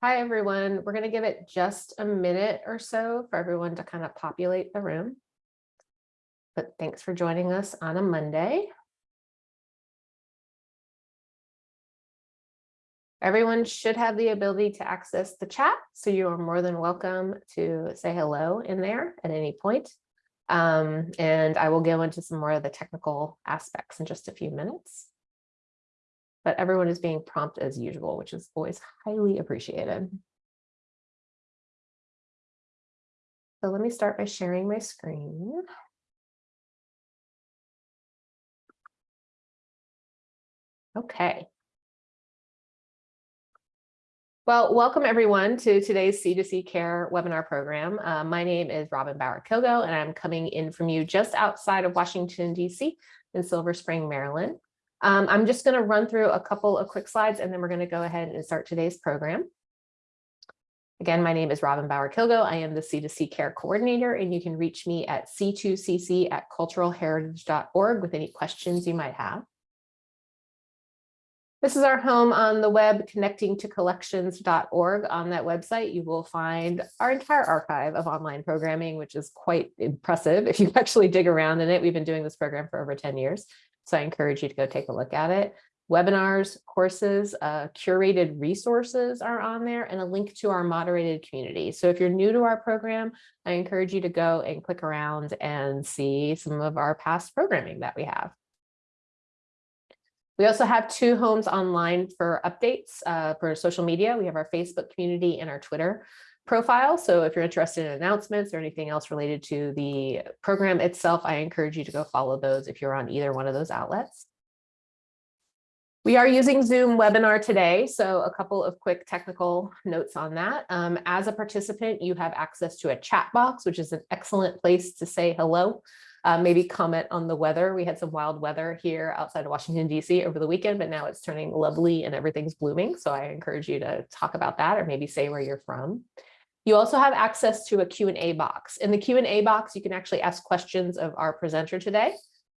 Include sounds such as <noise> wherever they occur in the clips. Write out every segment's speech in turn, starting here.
Hi, everyone. We're going to give it just a minute or so for everyone to kind of populate the room. But thanks for joining us on a Monday. Everyone should have the ability to access the chat, so you are more than welcome to say hello in there at any point. Um, and I will go into some more of the technical aspects in just a few minutes but everyone is being prompt as usual, which is always highly appreciated. So let me start by sharing my screen. Okay. Well, welcome everyone to today's C2C Care webinar program. Uh, my name is Robin Bauer-Kilgo, and I'm coming in from you just outside of Washington, D.C. in Silver Spring, Maryland. Um, I'm just going to run through a couple of quick slides and then we're going to go ahead and start today's program. Again, my name is Robin Bauer-Kilgo. I am the C2C Care Coordinator, and you can reach me at c2cc at culturalheritage.org with any questions you might have. This is our home on the web, connecting to collections.org. On that website, you will find our entire archive of online programming, which is quite impressive if you <laughs> actually dig around in it. We've been doing this program for over 10 years. So I encourage you to go take a look at it. Webinars, courses, uh, curated resources are on there and a link to our moderated community. So if you're new to our program, I encourage you to go and click around and see some of our past programming that we have. We also have two homes online for updates uh, for social media. We have our Facebook community and our Twitter profile. So if you're interested in announcements or anything else related to the program itself, I encourage you to go follow those if you're on either one of those outlets. We are using Zoom webinar today, so a couple of quick technical notes on that. Um, as a participant, you have access to a chat box, which is an excellent place to say hello, uh, maybe comment on the weather. We had some wild weather here outside of Washington, D.C. over the weekend, but now it's turning lovely and everything's blooming. So I encourage you to talk about that or maybe say where you're from. You also have access to a Q&A box. In the Q&A box, you can actually ask questions of our presenter today.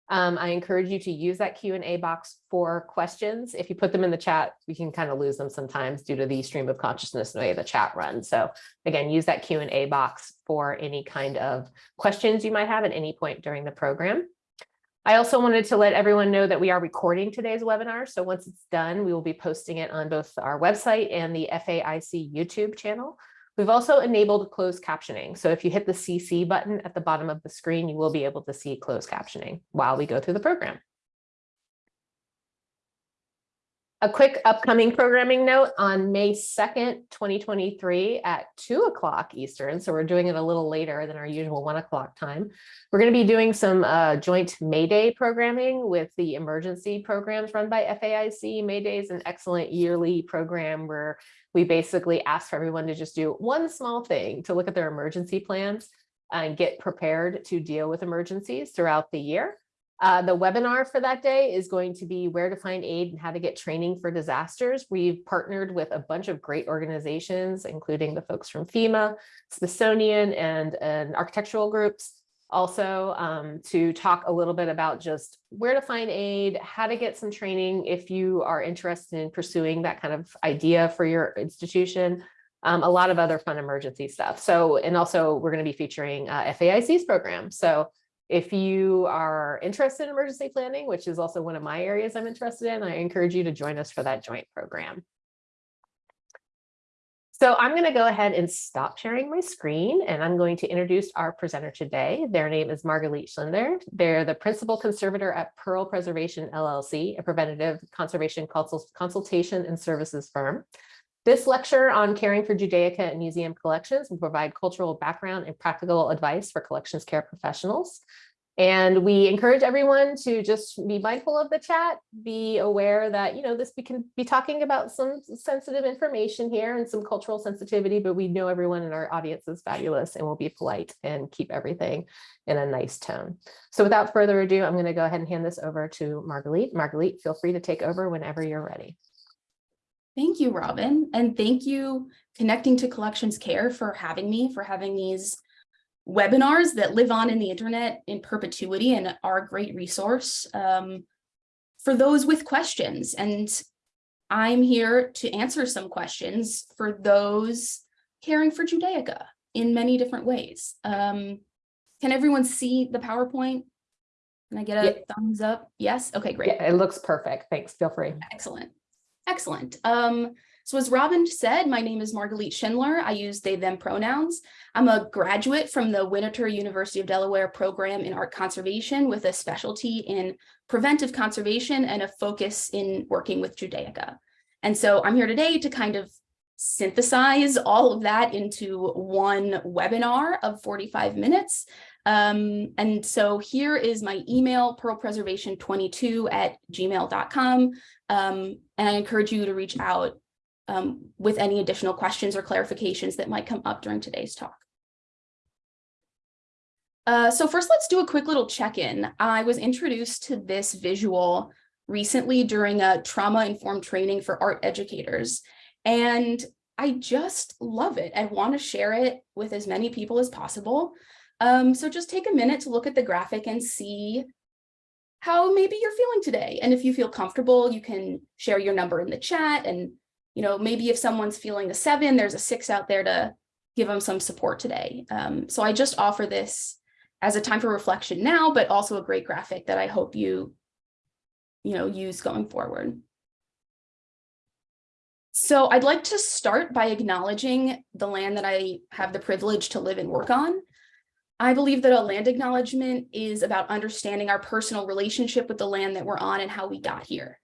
Um, I encourage you to use that Q&A box for questions. If you put them in the chat, we can kind of lose them sometimes due to the stream of consciousness the way the chat runs. So again, use that Q&A box for any kind of questions you might have at any point during the program. I also wanted to let everyone know that we are recording today's webinar. So once it's done, we will be posting it on both our website and the FAIC YouTube channel. We've also enabled closed captioning. So if you hit the CC button at the bottom of the screen, you will be able to see closed captioning while we go through the program. A quick upcoming programming note on May 2nd, 2023 at 2 o'clock Eastern. So we're doing it a little later than our usual 1 o'clock time. We're going to be doing some uh, joint May Day programming with the emergency programs run by FAIC. May Day is an excellent yearly program where we basically ask for everyone to just do one small thing to look at their emergency plans and get prepared to deal with emergencies throughout the year. Uh, the webinar for that day is going to be where to find aid and how to get training for disasters. We've partnered with a bunch of great organizations, including the folks from FEMA, Smithsonian, and, and architectural groups also um, to talk a little bit about just where to find aid, how to get some training if you are interested in pursuing that kind of idea for your institution, um, a lot of other fun emergency stuff. So, and also we're going to be featuring uh, FAIC's program. So if you are interested in emergency planning, which is also one of my areas I'm interested in, I encourage you to join us for that joint program. So I'm going to go ahead and stop sharing my screen and I'm going to introduce our presenter today. Their name is Margalit Schindler. They're the principal conservator at Pearl Preservation LLC, a preventative conservation consultation and services firm. This lecture on caring for Judaica and museum collections will provide cultural background and practical advice for collections care professionals. And we encourage everyone to just be mindful of the chat, be aware that, you know, this we can be talking about some sensitive information here and some cultural sensitivity, but we know everyone in our audience is fabulous and will be polite and keep everything in a nice tone. So without further ado, I'm going to go ahead and hand this over to Margalit. Margalit, feel free to take over whenever you're ready. Thank you, Robin. And thank you Connecting to Collections Care for having me, for having these webinars that live on in the internet in perpetuity and are a great resource um, for those with questions. And I'm here to answer some questions for those caring for Judaica in many different ways. Um, can everyone see the PowerPoint? Can I get a thumbs up? Yes? Okay, great. Yeah, it looks perfect. Thanks. Feel free. Excellent. Excellent. Um, so as Robin said, my name is Margalit Schindler. I use they, them pronouns. I'm a graduate from the Winterthur University of Delaware program in art conservation with a specialty in preventive conservation and a focus in working with Judaica. And so I'm here today to kind of synthesize all of that into one webinar of 45 minutes. Um, and so here is my email, pearlpreservation22 at gmail.com. Um, and I encourage you to reach out um, with any additional questions or clarifications that might come up during today's talk. Uh, so first, let's do a quick little check-in. I was introduced to this visual recently during a trauma-informed training for art educators, and I just love it. I want to share it with as many people as possible. Um, so just take a minute to look at the graphic and see how maybe you're feeling today. And if you feel comfortable, you can share your number in the chat. And, you know, maybe if someone's feeling a seven, there's a six out there to give them some support today. Um, so I just offer this as a time for reflection now, but also a great graphic that I hope you, you know, use going forward. So I'd like to start by acknowledging the land that I have the privilege to live and work on. I believe that a land acknowledgement is about understanding our personal relationship with the land that we're on and how we got here.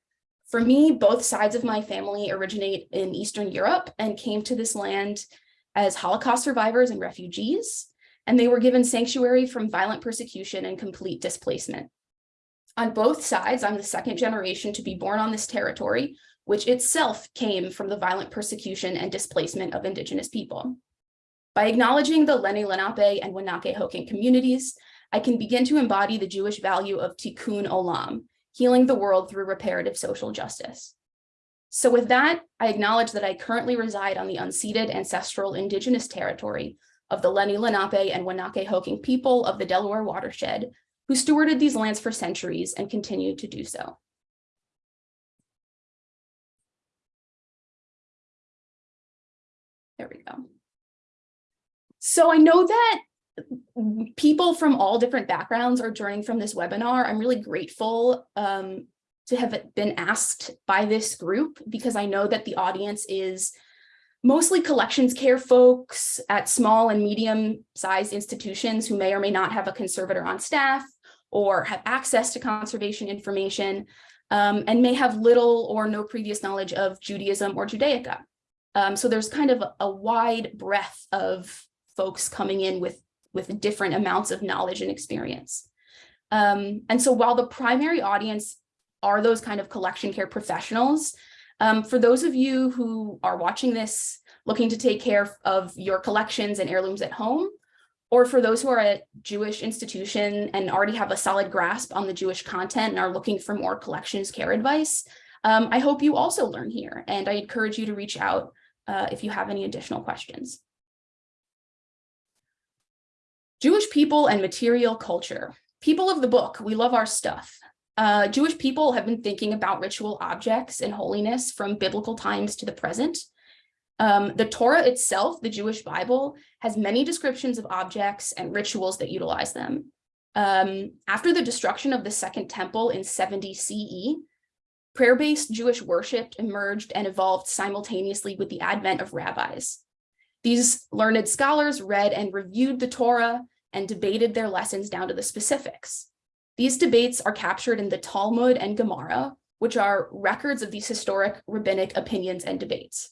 For me, both sides of my family originate in Eastern Europe and came to this land as Holocaust survivors and refugees, and they were given sanctuary from violent persecution and complete displacement. On both sides, I'm the second generation to be born on this territory, which itself came from the violent persecution and displacement of Indigenous people. By acknowledging the Lenni Lenape and Wanake Hokan communities, I can begin to embody the Jewish value of tikkun olam, healing the world through reparative social justice. So with that, I acknowledge that I currently reside on the unceded ancestral indigenous territory of the Lenni Lenape and Wanake people of the Delaware watershed, who stewarded these lands for centuries and continue to do so. There we go. So I know that people from all different backgrounds are joining from this webinar. I'm really grateful um, to have been asked by this group because I know that the audience is mostly collections care folks at small and medium sized institutions who may or may not have a conservator on staff or have access to conservation information um, and may have little or no previous knowledge of Judaism or Judaica. Um, so there's kind of a, a wide breadth of folks coming in with, with different amounts of knowledge and experience. Um, and so while the primary audience are those kind of collection care professionals, um, for those of you who are watching this looking to take care of your collections and heirlooms at home, or for those who are at Jewish institution and already have a solid grasp on the Jewish content and are looking for more collections care advice, um, I hope you also learn here. And I encourage you to reach out uh, if you have any additional questions. Jewish people and material culture. People of the book, we love our stuff. Uh, Jewish people have been thinking about ritual objects and holiness from biblical times to the present. Um, the Torah itself, the Jewish Bible, has many descriptions of objects and rituals that utilize them. Um, after the destruction of the Second Temple in 70 CE, prayer-based Jewish worship emerged and evolved simultaneously with the advent of rabbis. These learned scholars read and reviewed the Torah and debated their lessons down to the specifics. These debates are captured in the Talmud and Gemara, which are records of these historic rabbinic opinions and debates.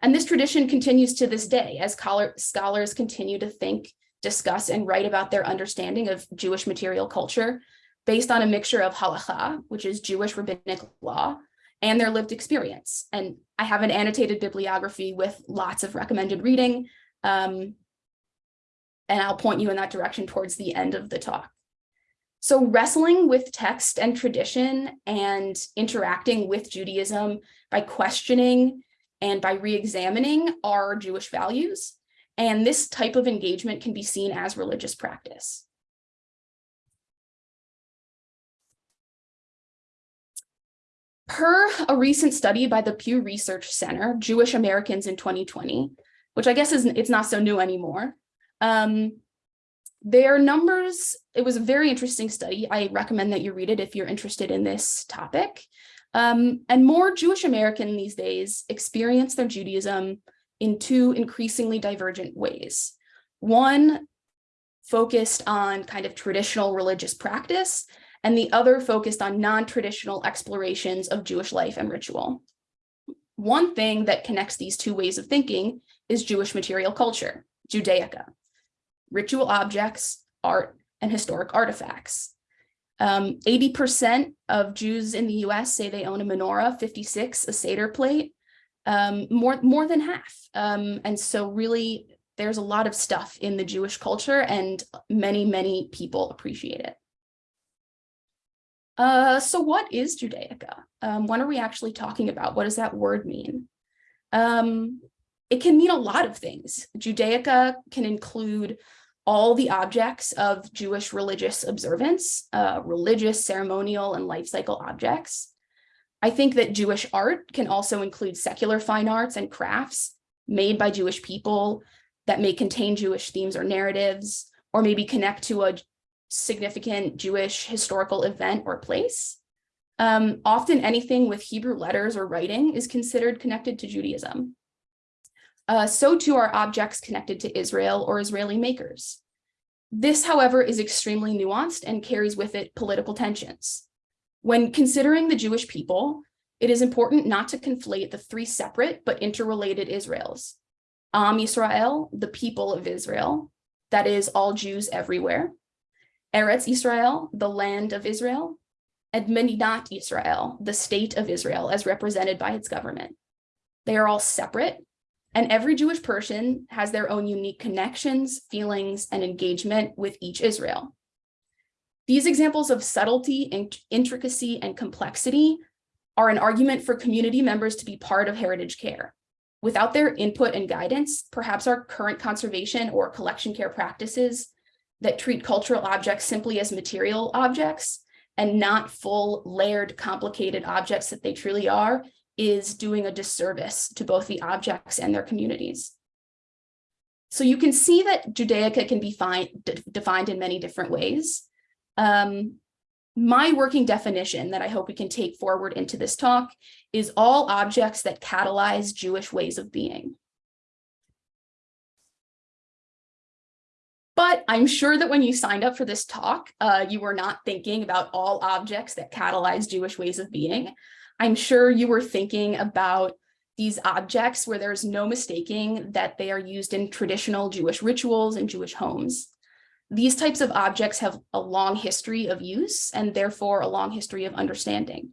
And this tradition continues to this day as scholars continue to think, discuss, and write about their understanding of Jewish material culture based on a mixture of halacha, which is Jewish rabbinic law, and their lived experience. And I have an annotated bibliography with lots of recommended reading, um, and I'll point you in that direction towards the end of the talk. So wrestling with text and tradition and interacting with Judaism by questioning and by re-examining our Jewish values. And this type of engagement can be seen as religious practice. Per a recent study by the Pew Research Center, Jewish Americans in 2020, which I guess is it's not so new anymore. Um, their numbers, it was a very interesting study. I recommend that you read it if you're interested in this topic. Um, and more Jewish American these days experience their Judaism in two increasingly divergent ways. One focused on kind of traditional religious practice, and the other focused on non-traditional explorations of Jewish life and ritual. One thing that connects these two ways of thinking is Jewish material culture, Judaica, ritual objects, art, and historic artifacts. 80% um, of Jews in the US say they own a menorah, 56 a Seder plate, um, more, more than half. Um, and so really there's a lot of stuff in the Jewish culture and many, many people appreciate it. Uh, so what is Judaica? Um, what are we actually talking about? What does that word mean? Um, it can mean a lot of things. Judaica can include all the objects of Jewish religious observance, uh, religious, ceremonial, and life cycle objects. I think that Jewish art can also include secular fine arts and crafts made by Jewish people that may contain Jewish themes or narratives, or maybe connect to a significant Jewish historical event or place. Um, often anything with Hebrew letters or writing is considered connected to Judaism. Uh, so too are objects connected to Israel or Israeli makers. This, however, is extremely nuanced and carries with it political tensions. When considering the Jewish people, it is important not to conflate the three separate but interrelated Israels. Am Israel, the people of Israel, that is all Jews everywhere. Eretz Israel, the land of Israel, and Medinat Israel, the state of Israel as represented by its government. They are all separate and every Jewish person has their own unique connections, feelings, and engagement with each Israel. These examples of subtlety, and intricacy, and complexity are an argument for community members to be part of heritage care. Without their input and guidance, perhaps our current conservation or collection care practices that treat cultural objects simply as material objects and not full layered complicated objects that they truly are is doing a disservice to both the objects and their communities. So you can see that Judaica can be defined in many different ways. Um, my working definition that I hope we can take forward into this talk is all objects that catalyze Jewish ways of being. But I'm sure that when you signed up for this talk, uh, you were not thinking about all objects that catalyze Jewish ways of being. I'm sure you were thinking about these objects where there's no mistaking that they are used in traditional Jewish rituals and Jewish homes. These types of objects have a long history of use and therefore a long history of understanding.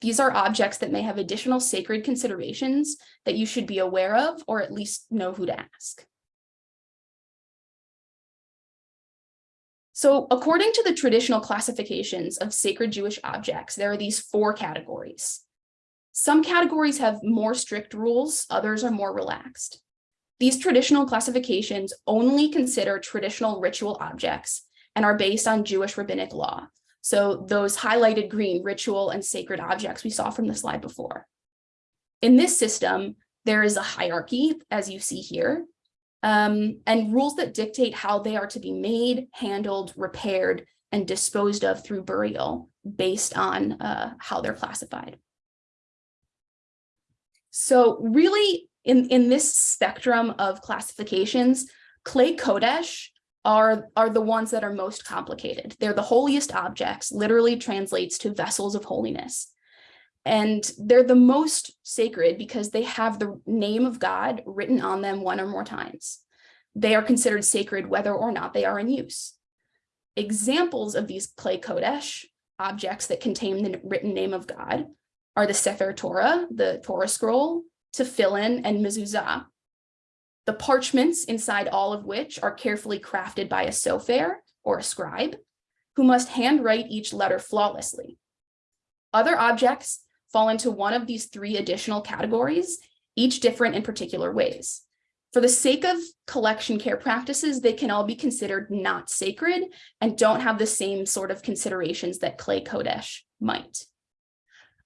These are objects that may have additional sacred considerations that you should be aware of or at least know who to ask. So according to the traditional classifications of sacred Jewish objects, there are these four categories. Some categories have more strict rules, others are more relaxed. These traditional classifications only consider traditional ritual objects and are based on Jewish rabbinic law. So those highlighted green ritual and sacred objects we saw from the slide before. In this system, there is a hierarchy, as you see here, um, and rules that dictate how they are to be made, handled, repaired, and disposed of through burial based on uh, how they're classified. So really, in, in this spectrum of classifications, klei Kodesh are, are the ones that are most complicated. They're the holiest objects, literally translates to vessels of holiness. And they're the most sacred because they have the name of God written on them one or more times. They are considered sacred whether or not they are in use. Examples of these klei Kodesh objects that contain the written name of God are the Sefer Torah, the Torah scroll, Tefillin, and Mezuzah. The parchments inside all of which are carefully crafted by a sofer or a scribe who must handwrite each letter flawlessly. Other objects fall into one of these three additional categories, each different in particular ways. For the sake of collection care practices, they can all be considered not sacred and don't have the same sort of considerations that klei Kodesh might.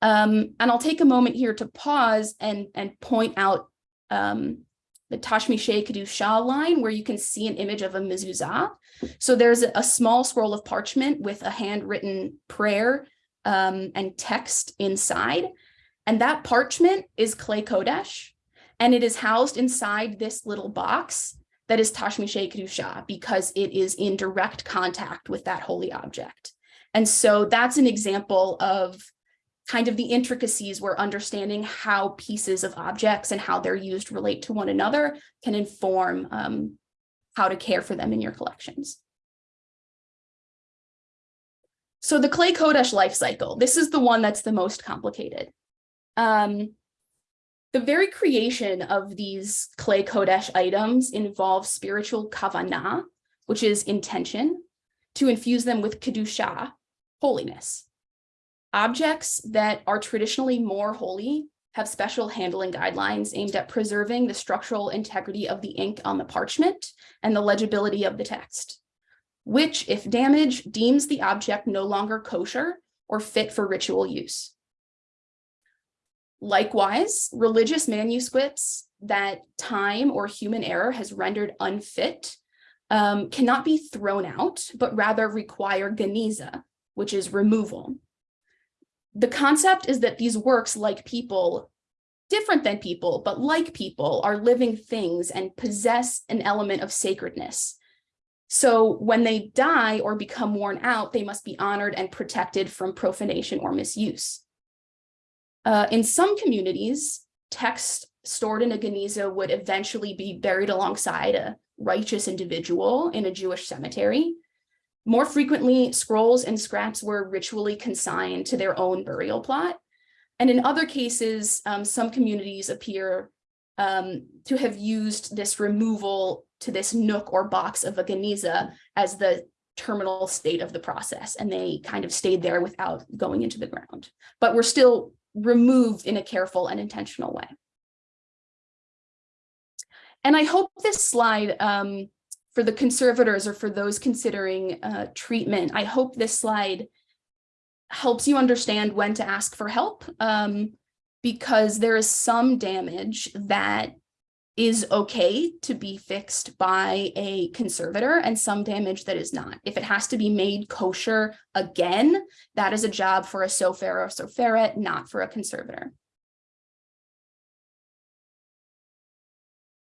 Um, and I'll take a moment here to pause and, and point out um, the Tashmishe Kedusha line where you can see an image of a mezuzah. So there's a small scroll of parchment with a handwritten prayer um, and text inside. And that parchment is klei kodesh, and it is housed inside this little box that is Tashmishe Kedusha because it is in direct contact with that holy object. And so that's an example of kind of the intricacies where understanding how pieces of objects and how they're used relate to one another can inform um, how to care for them in your collections. So the klei Kodesh life cycle, this is the one that's the most complicated. Um, the very creation of these klei Kodesh items involves spiritual kavanah, which is intention, to infuse them with kedusha, holiness. Objects that are traditionally more holy have special handling guidelines aimed at preserving the structural integrity of the ink on the parchment and the legibility of the text, which, if damaged, deems the object no longer kosher or fit for ritual use. Likewise, religious manuscripts that time or human error has rendered unfit um, cannot be thrown out, but rather require geniza, which is removal. The concept is that these works, like people, different than people, but like people, are living things and possess an element of sacredness. So when they die or become worn out, they must be honored and protected from profanation or misuse. Uh, in some communities, text stored in a geniza would eventually be buried alongside a righteous individual in a Jewish cemetery. More frequently, scrolls and scraps were ritually consigned to their own burial plot. And in other cases, um, some communities appear um, to have used this removal to this nook or box of a geniza as the terminal state of the process. And they kind of stayed there without going into the ground, but were still removed in a careful and intentional way. And I hope this slide um, for the conservators or for those considering uh, treatment, I hope this slide helps you understand when to ask for help um, because there is some damage that is okay to be fixed by a conservator and some damage that is not. If it has to be made kosher again, that is a job for a sofer or soferet, not for a conservator.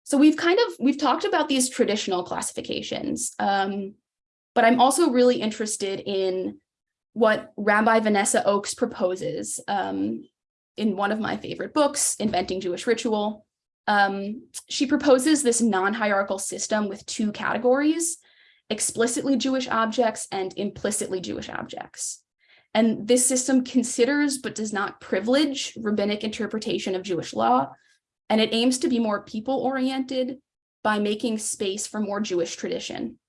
So we've kind of, we've talked about these traditional classifications, um, but I'm also really interested in what Rabbi Vanessa Ochs proposes um, in one of my favorite books, Inventing Jewish Ritual. Um, she proposes this non-hierarchical system with two categories, explicitly Jewish objects and implicitly Jewish objects. And this system considers but does not privilege rabbinic interpretation of Jewish law, and it aims to be more people-oriented by making space for more Jewish tradition.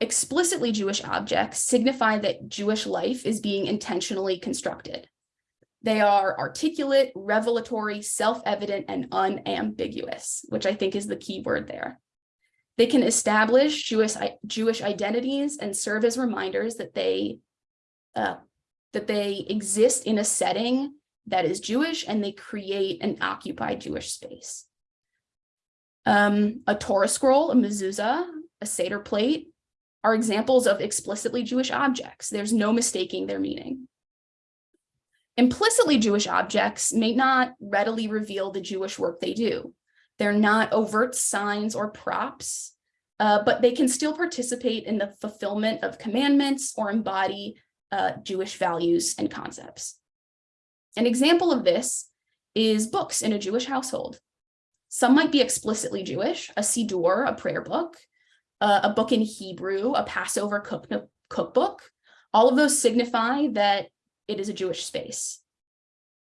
Explicitly Jewish objects signify that Jewish life is being intentionally constructed. They are articulate, revelatory, self-evident, and unambiguous, which I think is the key word there. They can establish Jewish, Jewish identities and serve as reminders that they, uh, that they exist in a setting that is Jewish and they create an occupied Jewish space. Um, a Torah scroll, a mezuzah, a Seder plate are examples of explicitly Jewish objects. There's no mistaking their meaning. Implicitly Jewish objects may not readily reveal the Jewish work they do. They're not overt signs or props, uh, but they can still participate in the fulfillment of commandments or embody uh, Jewish values and concepts. An example of this is books in a Jewish household. Some might be explicitly Jewish, a Siddur, a prayer book, uh, a book in Hebrew, a Passover cook cookbook. All of those signify that it is a Jewish space.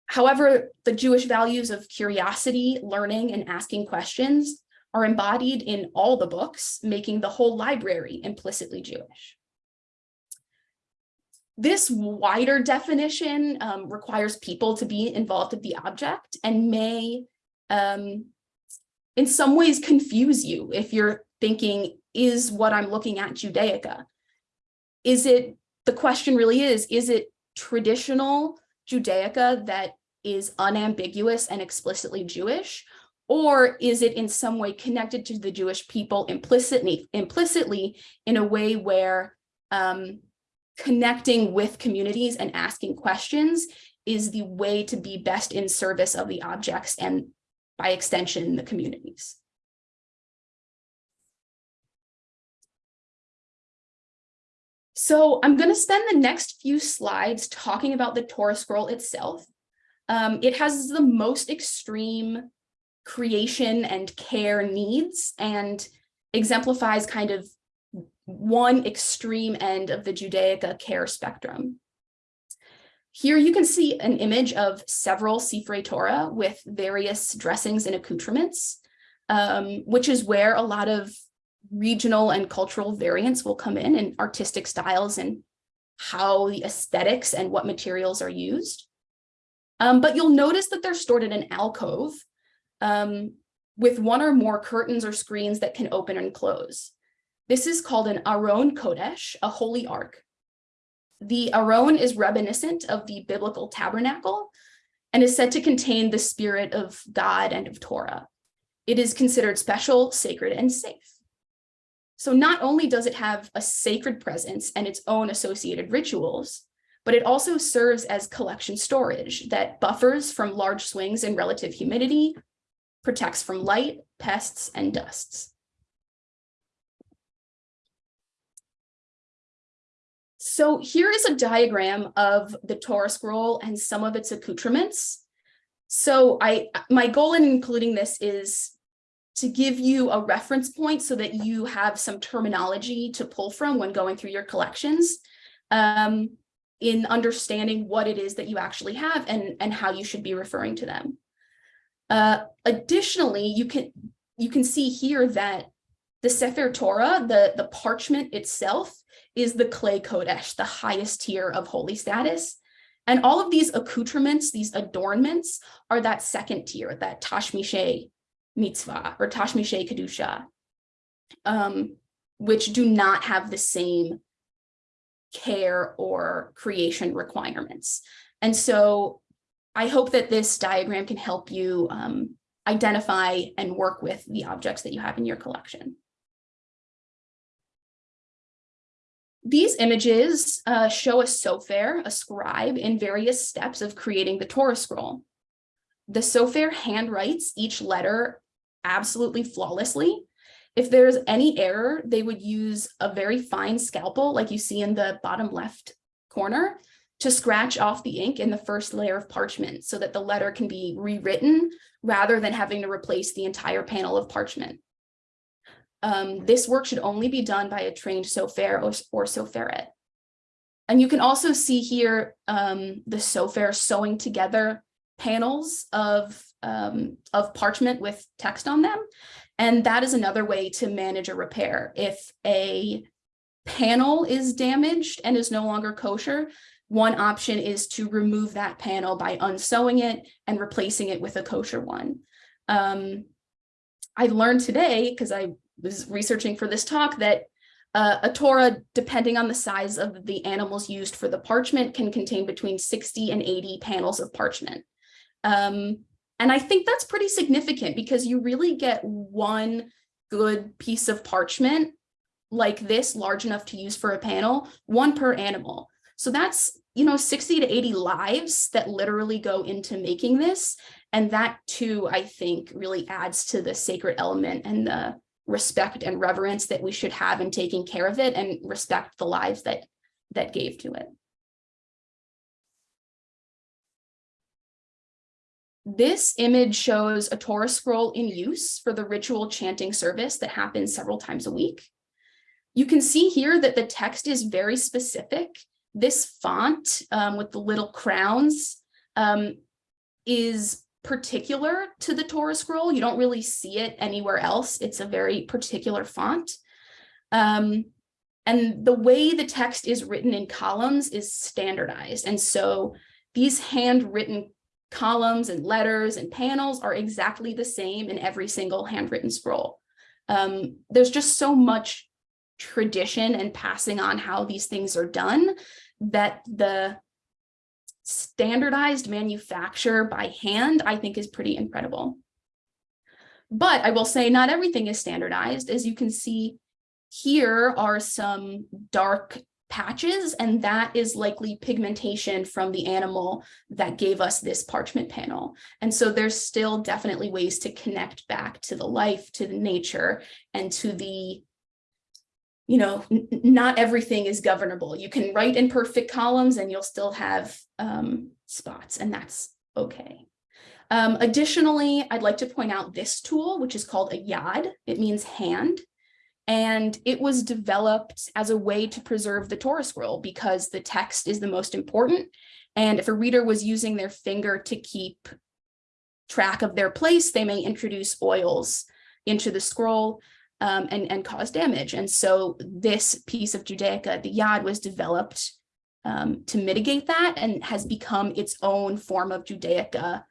However, the Jewish values of curiosity, learning, and asking questions are embodied in all the books, making the whole library implicitly Jewish. This wider definition um, requires people to be involved with the object and may, um, in some ways, confuse you if you're thinking, is what I'm looking at Judaica? Is it, the question really is, is it traditional Judaica that is unambiguous and explicitly Jewish? Or is it in some way connected to the Jewish people implicitly, implicitly in a way where um, connecting with communities and asking questions is the way to be best in service of the objects and by extension, the communities. So I'm going to spend the next few slides talking about the Torah scroll itself. Um, it has the most extreme creation and care needs and exemplifies kind of one extreme end of the Judaica care spectrum. Here you can see an image of several Sifrei Torah with various dressings and accoutrements, um, which is where a lot of regional and cultural variants will come in and artistic styles and how the aesthetics and what materials are used. Um, but you'll notice that they're stored in an alcove um, with one or more curtains or screens that can open and close. This is called an Aron Kodesh, a holy ark. The Aron is reminiscent of the biblical tabernacle and is said to contain the spirit of God and of Torah. It is considered special, sacred, and safe. So not only does it have a sacred presence and its own associated rituals, but it also serves as collection storage that buffers from large swings in relative humidity, protects from light, pests, and dusts. So here is a diagram of the Torah scroll and some of its accoutrements. So I, my goal in including this is to give you a reference point so that you have some terminology to pull from when going through your collections um, in understanding what it is that you actually have and, and how you should be referring to them. Uh, additionally, you can you can see here that the Sefer Torah, the, the parchment itself, is the klei kodesh, the highest tier of holy status. And all of these accoutrements, these adornments, are that second tier, that tashmishe mitzvah or tashmishe kedusha, um, which do not have the same care or creation requirements. And so I hope that this diagram can help you um, identify and work with the objects that you have in your collection. These images uh, show a sofer, a scribe, in various steps of creating the Torah scroll. The sofer handwrites each letter absolutely flawlessly. If there's any error, they would use a very fine scalpel, like you see in the bottom left corner, to scratch off the ink in the first layer of parchment so that the letter can be rewritten rather than having to replace the entire panel of parchment. Um, this work should only be done by a trained sofer or, or soferet. And you can also see here um, the sofer sewing together panels of, um, of parchment with text on them. And that is another way to manage a repair. If a panel is damaged and is no longer kosher, one option is to remove that panel by unsewing it and replacing it with a kosher one. Um, I learned today, because I was researching for this talk, that uh, a Torah, depending on the size of the animals used for the parchment, can contain between 60 and 80 panels of parchment. Um, and I think that's pretty significant because you really get one good piece of parchment like this, large enough to use for a panel, one per animal. So that's, you know, 60 to 80 lives that literally go into making this. And that too, I think really adds to the sacred element and the respect and reverence that we should have in taking care of it and respect the lives that that gave to it. This image shows a Torah scroll in use for the ritual chanting service that happens several times a week. You can see here that the text is very specific. This font um, with the little crowns um, is particular to the Torah scroll. You don't really see it anywhere else. It's a very particular font. Um, and the way the text is written in columns is standardized. And so these handwritten columns and letters and panels are exactly the same in every single handwritten scroll. Um, there's just so much tradition and passing on how these things are done that the standardized manufacture by hand, I think is pretty incredible. But I will say not everything is standardized. As you can see, here are some dark patches, and that is likely pigmentation from the animal that gave us this parchment panel. And so there's still definitely ways to connect back to the life, to the nature, and to the you know, not everything is governable. You can write in perfect columns and you'll still have um, spots and that's okay. Um, additionally, I'd like to point out this tool, which is called a yad. It means hand. And it was developed as a way to preserve the Torah scroll because the text is the most important. And if a reader was using their finger to keep track of their place, they may introduce oils into the scroll um, and, and cause damage. And so this piece of Judaica, the Yad, was developed um, to mitigate that and has become its own form of Judaica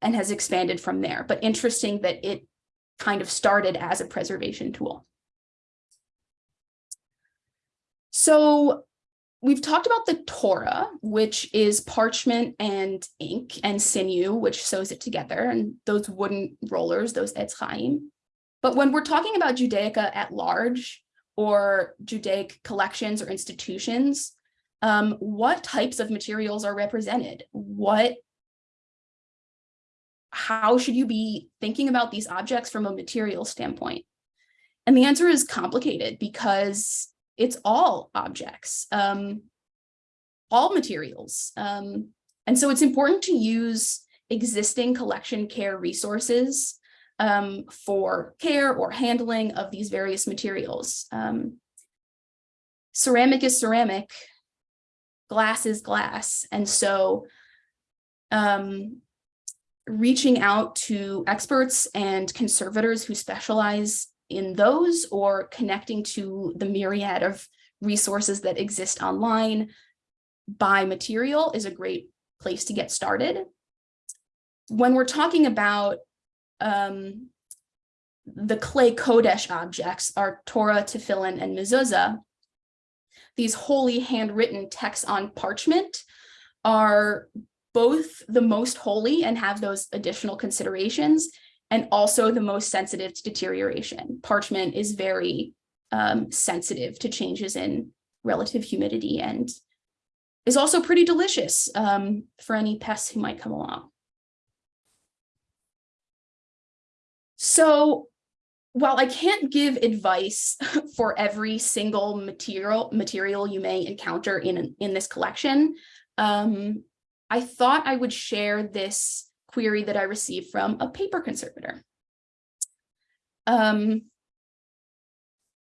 and has expanded from there. But interesting that it kind of started as a preservation tool. So we've talked about the Torah, which is parchment and ink and sinew, which sews it together, and those wooden rollers, those Etz Chaim. But when we're talking about Judaica at large or Judaic collections or institutions, um, what types of materials are represented? What, how should you be thinking about these objects from a material standpoint? And the answer is complicated because it's all objects, um, all materials. Um, and so it's important to use existing collection care resources um, for care or handling of these various materials. Um, ceramic is ceramic, glass is glass. And so um, reaching out to experts and conservators who specialize in those or connecting to the myriad of resources that exist online by material is a great place to get started. When we're talking about um, the klei Kodesh objects are Torah, Tefillin, and Mezuzah. These holy handwritten texts on parchment are both the most holy and have those additional considerations, and also the most sensitive to deterioration. Parchment is very um, sensitive to changes in relative humidity and is also pretty delicious um, for any pests who might come along. So while I can't give advice <laughs> for every single material material you may encounter in, in this collection, um, I thought I would share this query that I received from a paper conservator. Um,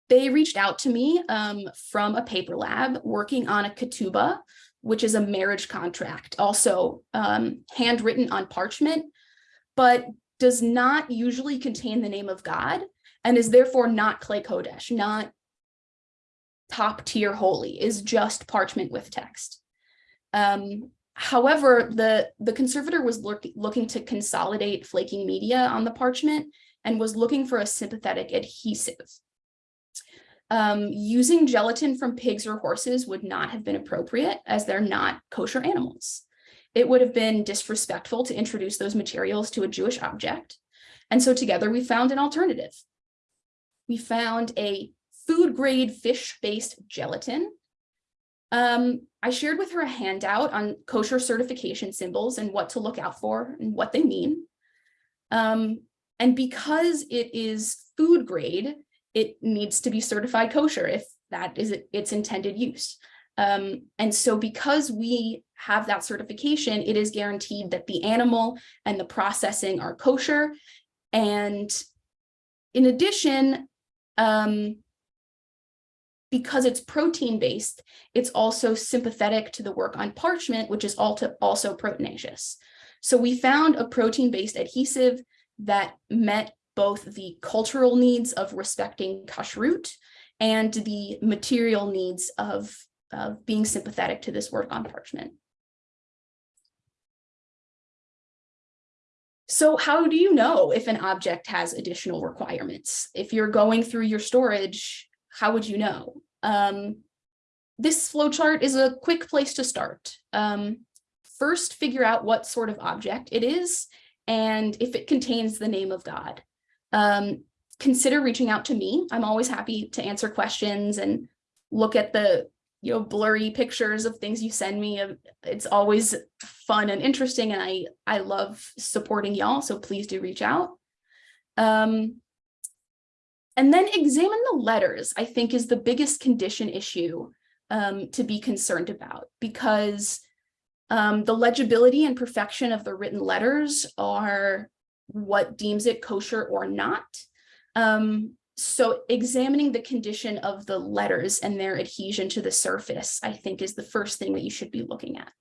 they reached out to me um, from a paper lab working on a ketubah, which is a marriage contract, also um, handwritten on parchment, but does not usually contain the name of God and is therefore not klei Kodesh, not top tier holy, is just parchment with text. Um, however, the, the conservator was look, looking to consolidate flaking media on the parchment and was looking for a sympathetic adhesive. Um, using gelatin from pigs or horses would not have been appropriate as they're not kosher animals it would have been disrespectful to introduce those materials to a Jewish object. And so together we found an alternative. We found a food grade fish-based gelatin. Um, I shared with her a handout on kosher certification symbols and what to look out for and what they mean. Um, and because it is food grade, it needs to be certified kosher if that is its intended use. Um, and so because we have that certification, it is guaranteed that the animal and the processing are kosher. And in addition, um, because it's protein based, it's also sympathetic to the work on parchment, which is also, proteinaceous. So we found a protein based adhesive that met both the cultural needs of respecting kashrut and the material needs of of being sympathetic to this work on parchment. So how do you know if an object has additional requirements? If you're going through your storage, how would you know? Um, this flowchart is a quick place to start. Um, first, figure out what sort of object it is and if it contains the name of God. Um, consider reaching out to me. I'm always happy to answer questions and look at the you know blurry pictures of things you send me. Um, It's always fun and interesting, and I I love supporting y'all. So please do reach out. Um, and then examine the letters. I think is the biggest condition issue um, to be concerned about because um, the legibility and perfection of the written letters are what deems it kosher or not. Um, so examining the condition of the letters and their adhesion to the surface, I think is the first thing that you should be looking at.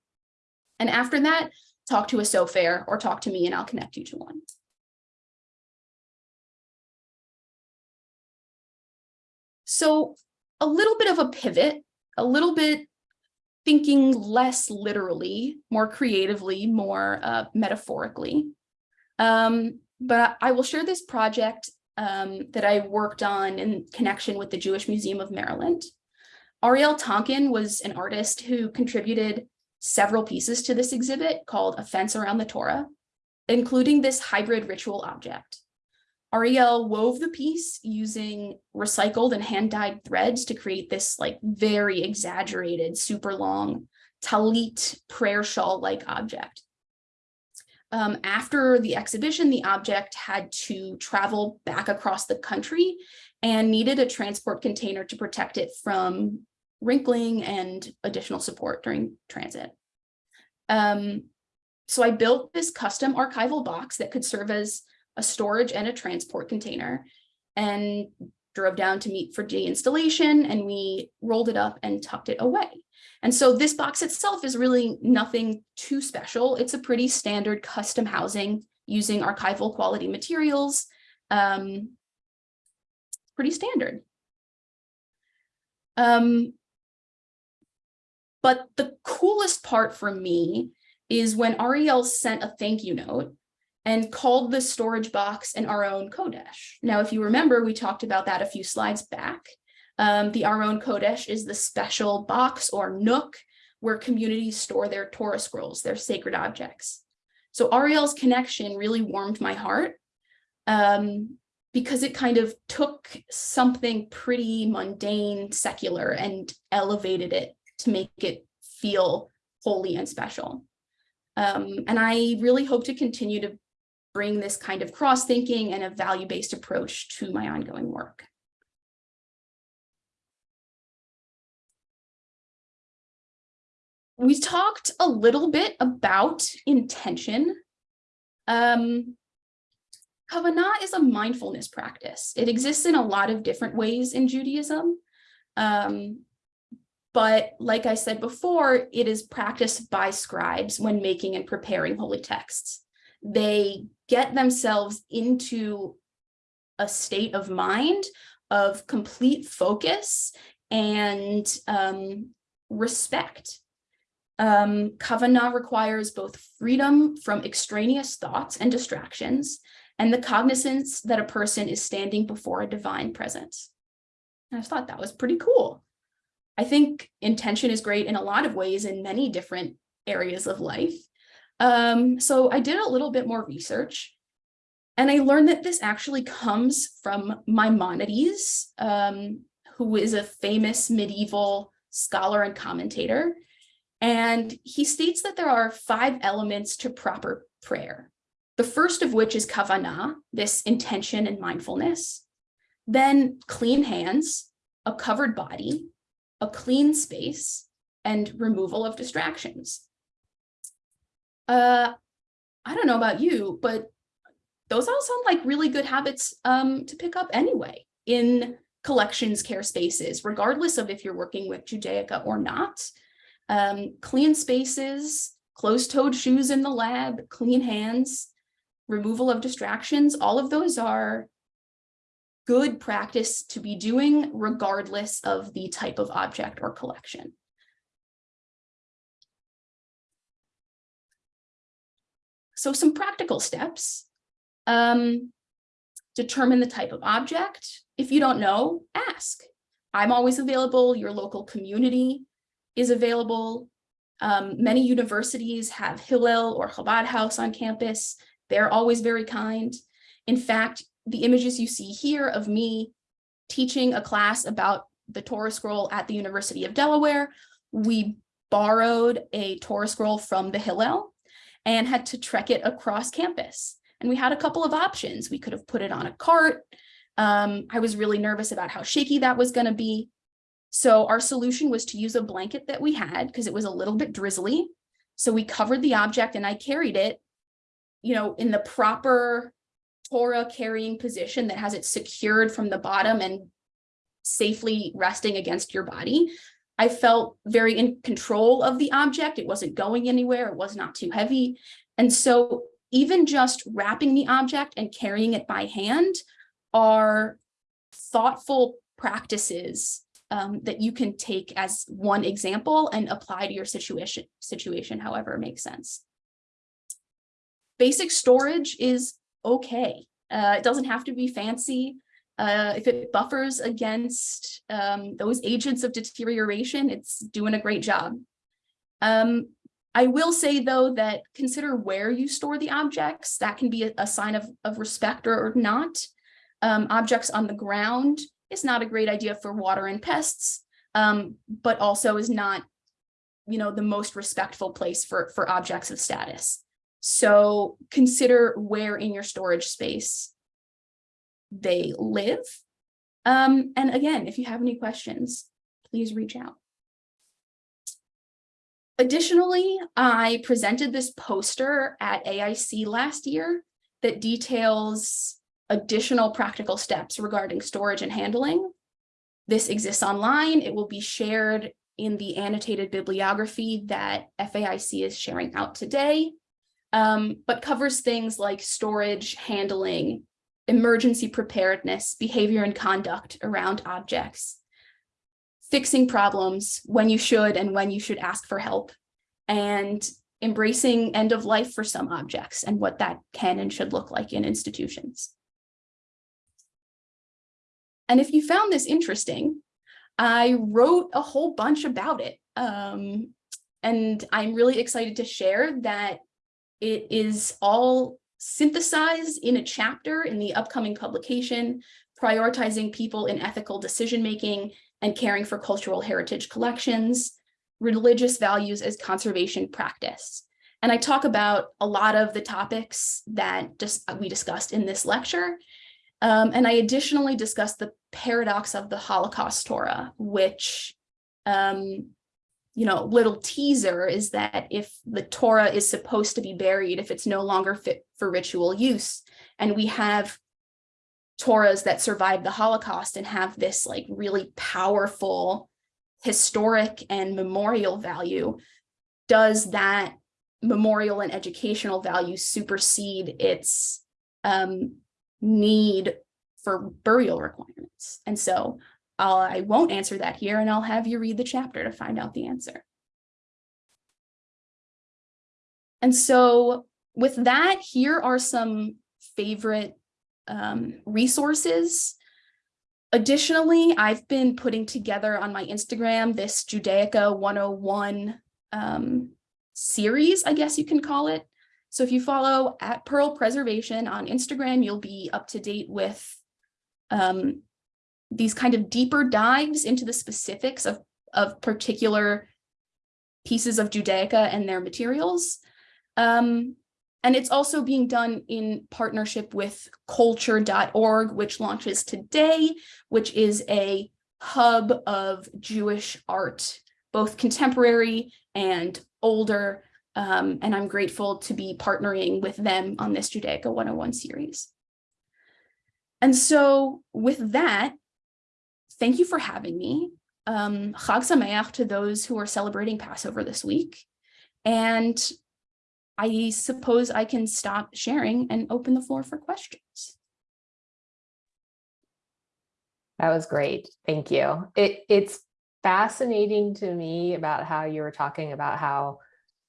And after that, talk to a sofer or talk to me and I'll connect you to one. So a little bit of a pivot, a little bit thinking less literally, more creatively, more uh, metaphorically. Um, but I will share this project um, that I worked on in connection with the Jewish Museum of Maryland. Ariel Tonkin was an artist who contributed several pieces to this exhibit called A Fence Around the Torah, including this hybrid ritual object. Ariel wove the piece using recycled and hand-dyed threads to create this like very exaggerated, super long talit prayer shawl-like object. Um, after the exhibition, the object had to travel back across the country and needed a transport container to protect it from wrinkling and additional support during transit. Um, so I built this custom archival box that could serve as a storage and a transport container and drove down to meet for deinstallation and we rolled it up and tucked it away. And so this box itself is really nothing too special. It's a pretty standard custom housing using archival quality materials. Um, pretty standard. Um, but the coolest part for me is when Ariel sent a thank you note and called the storage box an aron Kodesh. Now, if you remember, we talked about that a few slides back. Um, the aron Kodesh is the special box or nook where communities store their Torah scrolls, their sacred objects. So Ariel's connection really warmed my heart um, because it kind of took something pretty mundane, secular, and elevated it to make it feel holy and special. Um, and I really hope to continue to bring this kind of cross-thinking and a value-based approach to my ongoing work. We talked a little bit about intention. Um, Kavanah is a mindfulness practice. It exists in a lot of different ways in Judaism. Um, but like I said before, it is practiced by scribes when making and preparing holy texts. They get themselves into a state of mind of complete focus and um, respect. Um, Kavanah requires both freedom from extraneous thoughts and distractions and the cognizance that a person is standing before a divine presence. And I thought that was pretty cool. I think intention is great in a lot of ways in many different areas of life. Um, so I did a little bit more research and I learned that this actually comes from Maimonides, um, who is a famous medieval scholar and commentator. And he states that there are five elements to proper prayer. The first of which is kavanah, this intention and mindfulness. Then clean hands, a covered body, a clean space, and removal of distractions uh, I don't know about you, but those all sound like really good habits um, to pick up anyway in collections care spaces, regardless of if you're working with Judaica or not. Um, clean spaces, closed-toed shoes in the lab, clean hands, removal of distractions, all of those are good practice to be doing regardless of the type of object or collection. So some practical steps. Um, determine the type of object. If you don't know, ask. I'm always available, your local community is available. Um, many universities have Hillel or Chabad House on campus. They're always very kind. In fact, the images you see here of me teaching a class about the Torah scroll at the University of Delaware, we borrowed a Torah scroll from the Hillel and had to trek it across campus. And we had a couple of options. We could have put it on a cart. Um, I was really nervous about how shaky that was going to be. So our solution was to use a blanket that we had because it was a little bit drizzly. So we covered the object and I carried it, you know, in the proper Torah carrying position that has it secured from the bottom and safely resting against your body. I felt very in control of the object. It wasn't going anywhere. It was not too heavy. And so even just wrapping the object and carrying it by hand are thoughtful practices um, that you can take as one example and apply to your situation, situation, however makes sense. Basic storage is okay. Uh, it doesn't have to be fancy. Uh, if it buffers against um, those agents of deterioration, it's doing a great job. Um, I will say, though, that consider where you store the objects. That can be a, a sign of, of respect or, not. Um, objects on the ground is not a great idea for water and pests, um, but also is not, you know, the most respectful place for, for objects of status. So consider where in your storage space they live. Um, and again, if you have any questions, please reach out. Additionally, I presented this poster at AIC last year that details additional practical steps regarding storage and handling. This exists online. It will be shared in the annotated bibliography that FAIC is sharing out today, um, but covers things like storage, handling, emergency preparedness, behavior and conduct around objects, fixing problems when you should and when you should ask for help, and embracing end of life for some objects and what that can and should look like in institutions. And if you found this interesting, I wrote a whole bunch about it. Um, and I'm really excited to share that it is all synthesized in a chapter in the upcoming publication, prioritizing people in ethical decision-making and caring for cultural heritage collections, religious values as conservation practice. And I talk about a lot of the topics that just we discussed in this lecture. Um, and I additionally discussed the paradox of the Holocaust Torah, which um, you know, little teaser is that if the Torah is supposed to be buried, if it's no longer fit for ritual use, and we have Torahs that survive the Holocaust and have this like really powerful historic and memorial value, does that memorial and educational value supersede its um, need for burial requirements? And so I'll, I won't answer that here and I'll have you read the chapter to find out the answer. And so with that, here are some favorite um, resources. Additionally, I've been putting together on my Instagram this Judaica 101 um, series, I guess you can call it. So if you follow at Pearl Preservation on Instagram, you'll be up to date with um, these kind of deeper dives into the specifics of, of particular pieces of Judaica and their materials. Um, and it's also being done in partnership with culture.org, which launches today, which is a hub of Jewish art, both contemporary and older. Um, and I'm grateful to be partnering with them on this Judaica 101 series. And so with that, thank you for having me. Um, Chag Sameach to those who are celebrating Passover this week. And I suppose I can stop sharing and open the floor for questions. That was great. Thank you. It, it's fascinating to me about how you were talking about how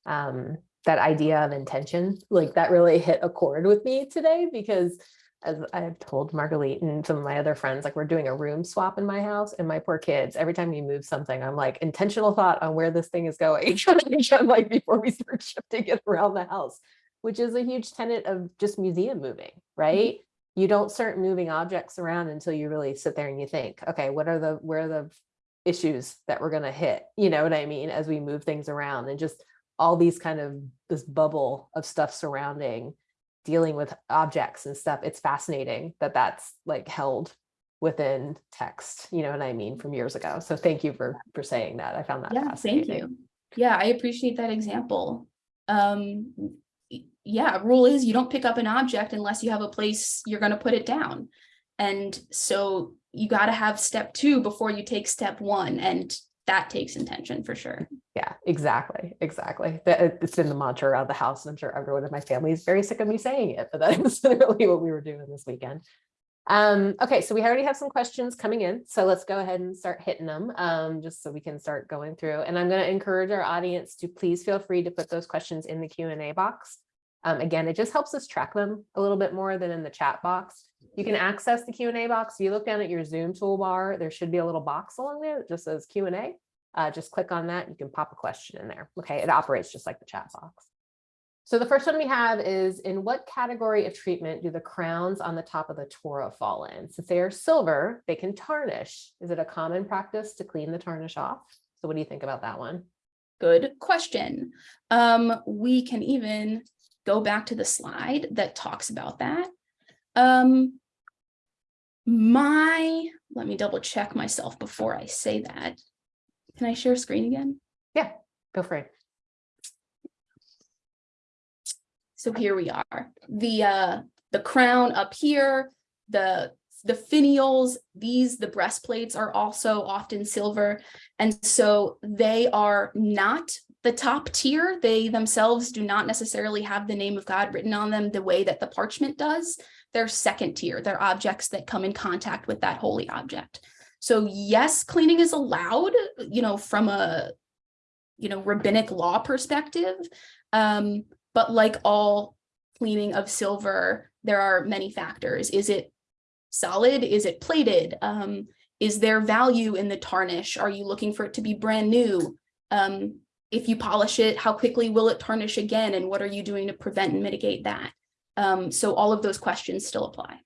um, that idea of intention, like that really hit a chord with me today because as I've told Marguerite and some of my other friends, like we're doing a room swap in my house and my poor kids, every time we move something, I'm like intentional thought on where this thing is going. <laughs> like before we start shifting it around the house, which is a huge tenet of just museum moving, mm-hmm. right? You don't start moving objects around until you really sit there and you think, okay, what are the, where are the issues that we're gonna hit? You know what I mean? As we move things around and just all these kind of this bubble of stuff surrounding dealing with objects and stuff. It's fascinating that that's like held within text, you know what I mean, from years ago. So thank you for for saying that. I found that Yeah, thank you. Yeah, I appreciate that example. Um, yeah, rule is you don't pick up an object unless you have a place you're gonna put it down. And so you gotta have step two before you take step one, and that takes intention for sure. Yeah, exactly, exactly. It- it's been the mantra around the house, and I'm sure everyone in my family is very sick of me saying it, but that <laughs> is literally what we were doing this weekend. Um, okay, so we already have some questions coming in, so let's go ahead and start hitting them, um, just so we can start going through. And I'm gonna encourage our audience to please feel free to put those questions in the Q and A box. Um, again, it just helps us track them a little bit more than in the chat box. You can access the Q and A box. If you look down at your Zoom toolbar, there should be a little box along there that just says Q and A. Uh, just click on that. You can pop a question in there. Okay, it operates just like the chat box. So the first one we have is in what category of treatment do the crowns on the top of the Torah fall in? Since they are silver, they can tarnish. Is it a common practice to clean the tarnish off? So what do you think about that one? Good question. Um, we can even go back to the slide that talks about that. Um, my, let me double check myself before I say that. Can I share screen again? Go for it. So here we are, the uh, the crown up here, the the finials, these, the breastplates are also often silver. And so they are not the top tier. They themselves do not necessarily have the name of God written on them the way that the parchment does. They're second tier. They're objects that come in contact with that holy object. So yes, cleaning is allowed, you know, from a, you know, rabbinic law perspective. Um, but like all cleaning of silver, there are many factors. Is it solid? Is it plated? Um, is there value in the tarnish? Are you looking for it to be brand new? Um, if you polish it, how quickly will it tarnish again? And what are you doing to prevent and mitigate that? Um, so all of those questions still apply.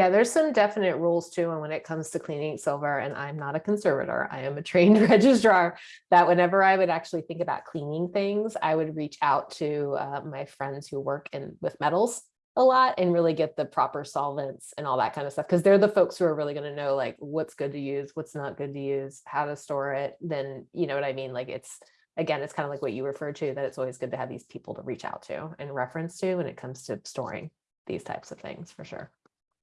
Yeah, there's some definite rules too, and when it comes to cleaning silver, and I'm not a conservator, I am a trained <laughs> registrar, that whenever I would actually think about cleaning things, I would reach out to uh, my friends who work in with metals a lot and really get the proper solvents and all that kind of stuff, because they're the folks who are really gonna know like what's good to use, what's not good to use, how to store it, then, you know what I mean? Like it's, again, it's kind of like what you referred to, that it's always good to have these people to reach out to and reference to when it comes to storing these types of things, for sure.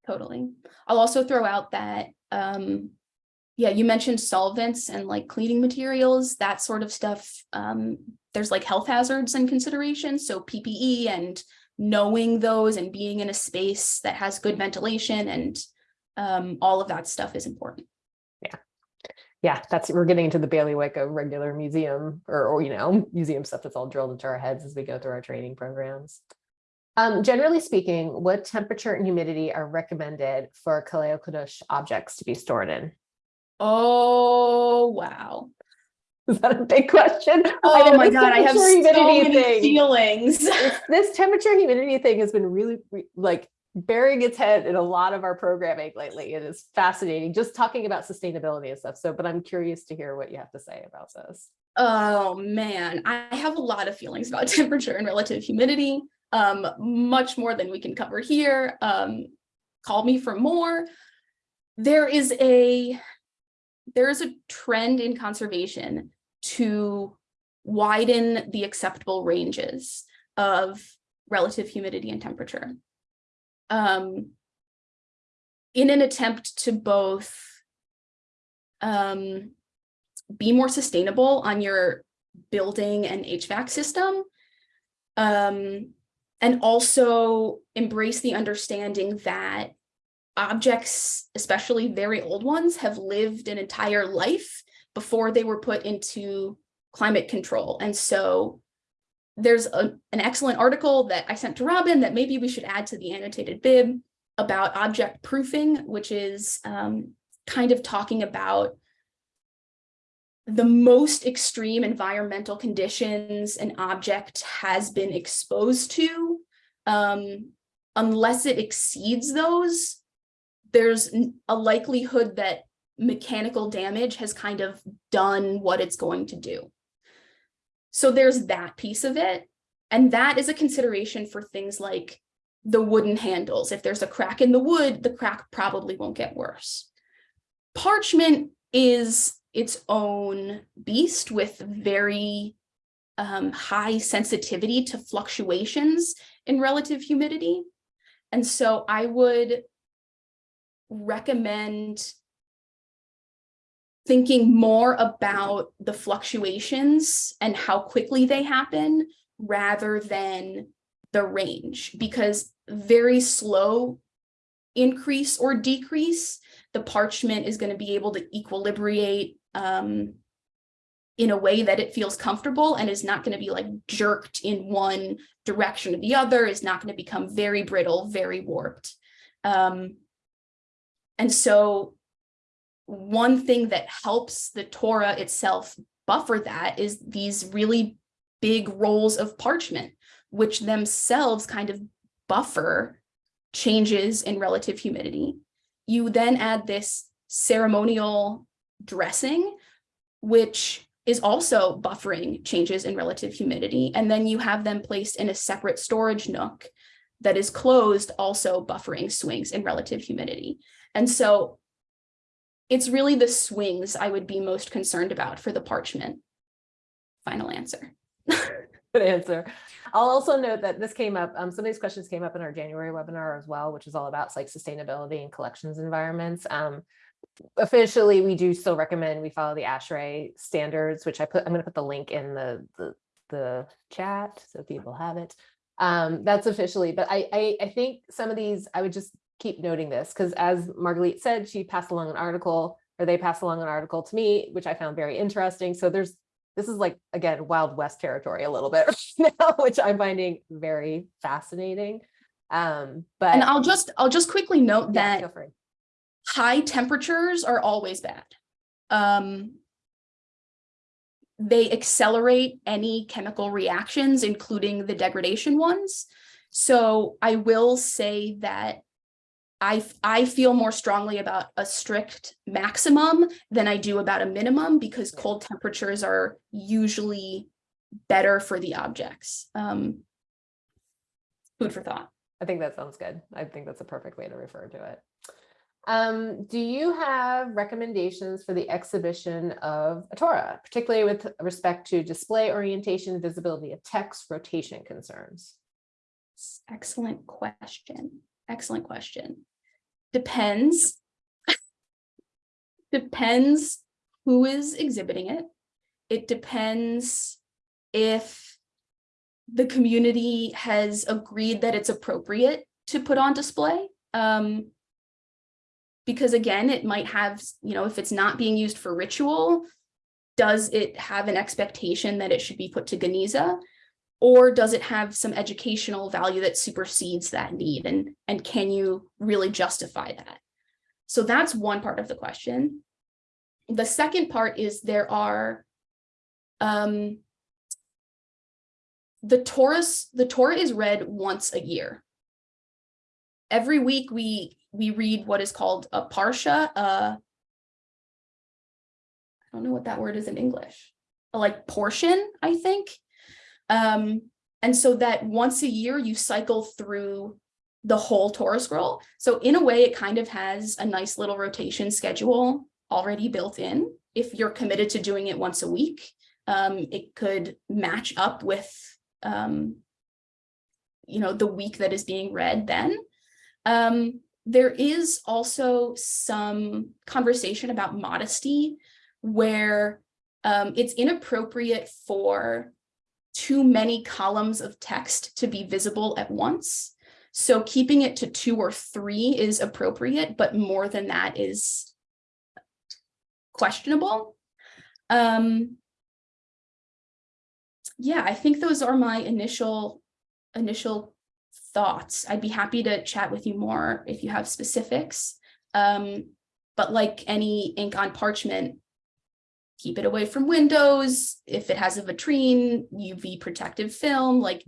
Totally. I'll also throw out that, um, yeah, you mentioned solvents and like cleaning materials, that sort of stuff. Um, there's like health hazards and considerations. So PPE and knowing those and being in a space that has good ventilation and um, all of that stuff is important. Yeah. Yeah, that's, we're getting into the bailiwick of regular museum or, or, you know, museum stuff that's all drilled into our heads as we go through our training programs. Um, generally speaking, what temperature and humidity are recommended for klei kodesh objects to be stored in? Oh, wow. <laughs> Is that a big question? <laughs> Oh my God, I have so many thing- feelings. <laughs> this- This temperature humidity thing has been really re- like burying its head in a lot of our programming lately. It is fascinating, just talking about sustainability and stuff. So, but I'm curious to hear what you have to say about this. Oh man, I have a lot of feelings about temperature and relative humidity, um, much more than we can cover here. Um, call me for more. There is a there is a trend in conservation to widen the acceptable ranges of relative humidity and temperature. Um, in an attempt to both um, be more sustainable on your building and HVAC system. Um, and also embrace the understanding that objects, especially very old ones, have lived an entire life before they were put into climate control. And so there's a, an excellent article that I sent to Robin that maybe we should add to the annotated bib about object proofing, which is um, kind of talking about the most extreme environmental conditions an object has been exposed to. Um, unless it exceeds those, there's a likelihood that mechanical damage has kind of done what it's going to do. So there's that piece of it. And that is a consideration for things like the wooden handles. If there's a crack in the wood, the crack probably won't get worse. Parchment is its own beast with very um, high sensitivity to fluctuations in relative humidity. And so I would recommend thinking more about the fluctuations and how quickly they happen rather than the range because very slow increase or decrease, the parchment is going to be able to equilibrate um, in a way that it feels comfortable and is not going to be like jerked in one direction or the other, is not going to become very brittle, very warped. Um, and so one thing that helps the Torah itself buffer that is these really big rolls of parchment, which themselves kind of buffer changes in relative humidity. You then add this ceremonial dressing, which is also buffering changes in relative humidity. And then you have them placed in a separate storage nook that is closed, also buffering swings in relative humidity. And so it's really the swings I would be most concerned about for the parchment. Final answer. <laughs> Good answer. I'll also note that this came up, um, some of these questions came up in our January webinar as well, which is all about like sustainability and collections environments. Um, officially, we do still recommend we follow the ASHRAE standards, which I put, I'm going to put the link in the, the, the chat so people have it. Um, that's officially, but I, I, I think some of these, I would just keep noting this because as Margalit said, she passed along an article or they passed along an article to me, which I found very interesting. So there's, this is like, again, Wild West territory a little bit <laughs> now, which I'm finding very fascinating. Um, but And I'll just, I'll just quickly note yeah, that high temperatures are always bad. Um, they accelerate any chemical reactions, including the degradation ones. So I will say that I, I feel more strongly about a strict maximum than I do about a minimum because cold temperatures are usually better for the objects. Um, food for thought. I think that sounds good. I think that's a perfect way to refer to it. Um, do you have recommendations for the exhibition of a Torah, particularly with respect to display orientation, visibility of text, rotation concerns? Excellent question. Excellent question. Depends. <laughs> Depends who is exhibiting it. It depends if the community has agreed that it's appropriate to put on display. Um, because again, it might have, you know, if it's not being used for ritual, does it have an expectation that it should be put to Geniza? Or does it have some educational value that supersedes that need? And, and can you really justify that? So that's one part of the question. The second part is there are um, the Torah, the Torah is read once a year. Every week we we read what is called a parsha. Uh, I don't know what that word is in English. A, like portion, I think. Um, and so that once a year you cycle through the whole Torah scroll. So in a way, it kind of has a nice little rotation schedule already built in. If you're committed to doing it once a week, um, it could match up with, um, you know, the week that is being read then. Um, there is also some conversation about modesty where um, it's inappropriate for too many columns of text to be visible at once. So keeping it to two or three is appropriate, but more than that is questionable. Um, yeah, I think those are my initial, initial thoughts. I'd be happy to chat with you more if you have specifics. Um, but like any ink on parchment, keep it away from windows. If it has a vitrine, UV protective film, like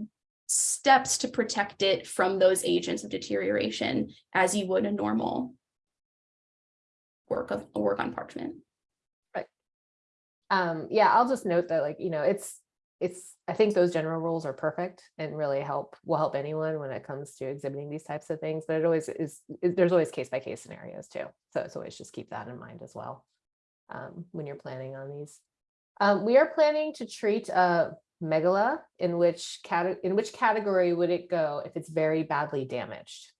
steps to protect it from those agents of deterioration as you would a normal work of work on parchment. Right. Um, yeah, I'll just note that like, you know, it's, it's, I think those general rules are perfect and really help, will help anyone when it comes to exhibiting these types of things, but it always is, it- there's always case by case scenarios too. So it's always just keep that in mind as well. Um, when you're planning on these. Um, we are planning to treat a Megillah in which in which category would it go if it's very badly damaged?